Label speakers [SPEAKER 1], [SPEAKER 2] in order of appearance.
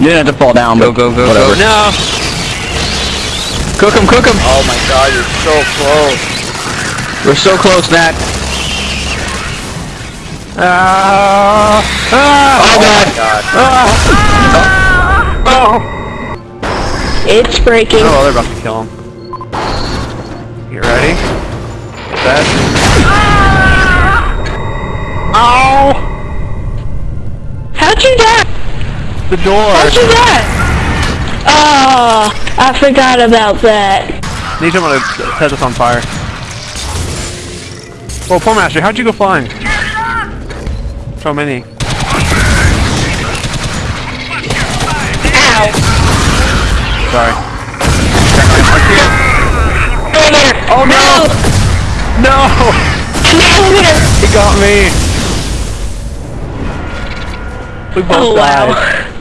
[SPEAKER 1] You didn't have to fall down,
[SPEAKER 2] Go,
[SPEAKER 1] but
[SPEAKER 2] go, go,
[SPEAKER 1] whatever.
[SPEAKER 2] go. No!
[SPEAKER 1] Cook him, cook him!
[SPEAKER 3] Oh my god, you're so close.
[SPEAKER 1] We're so close, Nat.
[SPEAKER 2] Ah! Ah!
[SPEAKER 1] Oh, God.
[SPEAKER 2] Oh!
[SPEAKER 4] It's breaking.
[SPEAKER 2] Oh, they're about to kill him. You ready? Set. Ow!
[SPEAKER 4] How'd you die?
[SPEAKER 2] The door!
[SPEAKER 4] You die? Oh, I forgot about that.
[SPEAKER 2] Need someone to set this on fire. Well, poor master, how'd you go flying? So many.
[SPEAKER 4] Ow.
[SPEAKER 2] Sorry.
[SPEAKER 4] Oh no!
[SPEAKER 2] No!
[SPEAKER 4] No!
[SPEAKER 2] He got me! We both
[SPEAKER 4] Oh
[SPEAKER 2] died.
[SPEAKER 4] wow.